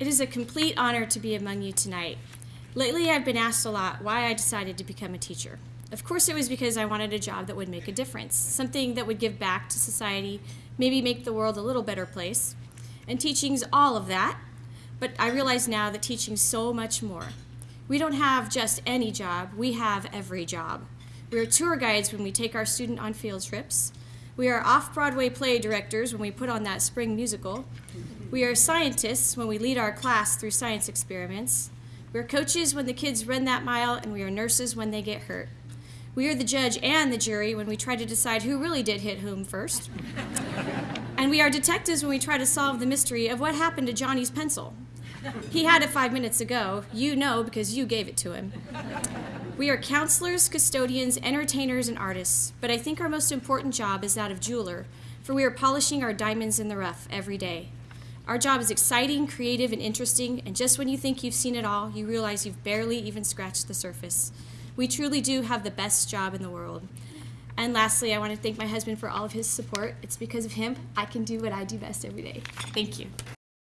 It is a complete honor to be among you tonight. Lately, I've been asked a lot why I decided to become a teacher. Of course, it was because I wanted a job that would make a difference, something that would give back to society, maybe make the world a little better place. And teaching's all of that, but I realize now that teaching's so much more. We don't have just any job, we have every job. We are tour guides when we take our student on field trips. We are off Broadway play directors when we put on that spring musical. We are scientists when we lead our class through science experiments. We're coaches when the kids run that mile, and we are nurses when they get hurt. We are the judge and the jury when we try to decide who really did hit whom first. and we are detectives when we try to solve the mystery of what happened to Johnny's pencil. He had it five minutes ago. You know because you gave it to him. We are counselors, custodians, entertainers, and artists, but I think our most important job is that of jeweler, for we are polishing our diamonds in the rough every day. Our job is exciting, creative, and interesting, and just when you think you've seen it all, you realize you've barely even scratched the surface. We truly do have the best job in the world. And lastly, I want to thank my husband for all of his support. It's because of him I can do what I do best every day. Thank you.